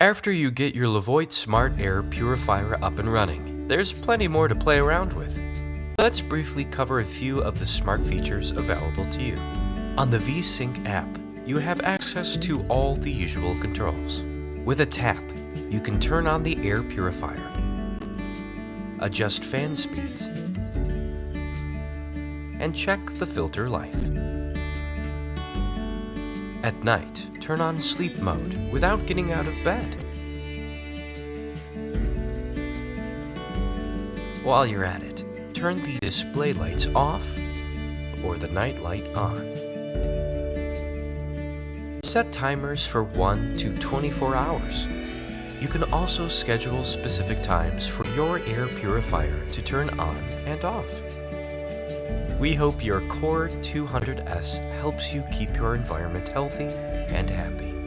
After you get your Levoit Smart Air Purifier up and running, there's plenty more to play around with. Let's briefly cover a few of the smart features available to you. On the VeSync app, you have access to all the usual controls. With a tap, you can turn on the air purifier, adjust fan speeds, and check the filter life. At night, turn on sleep mode without getting out of bed. While you're at it, turn the display lights off or the night light on. Set timers for 1 to 24 hours. You can also schedule specific times for your air purifier to turn on and off. We hope your Core 200S helps you keep your environment healthy and happy.